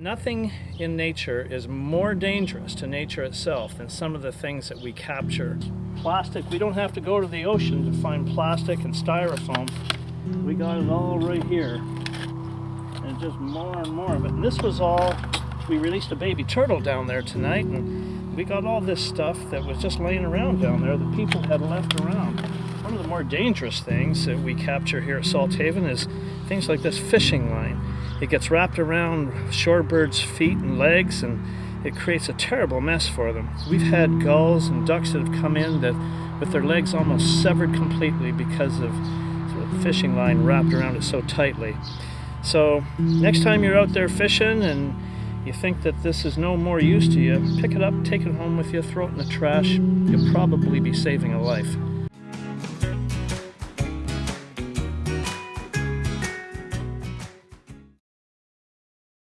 Nothing in nature is more dangerous to nature itself than some of the things that we capture. Plastic, we don't have to go to the ocean to find plastic and styrofoam. We got it all right here. And just more and more of it. And this was all, we released a baby turtle down there tonight and we got all this stuff that was just laying around down there that people had left around. One of the more dangerous things that we capture here at Salthaven is things like this fishing line. It gets wrapped around shorebirds' feet and legs and it creates a terrible mess for them. We've had gulls and ducks that have come in that with their legs almost severed completely because of the fishing line wrapped around it so tightly. So next time you're out there fishing and you think that this is no more use to you, pick it up, take it home with you, throw it in the trash. You'll probably be saving a life.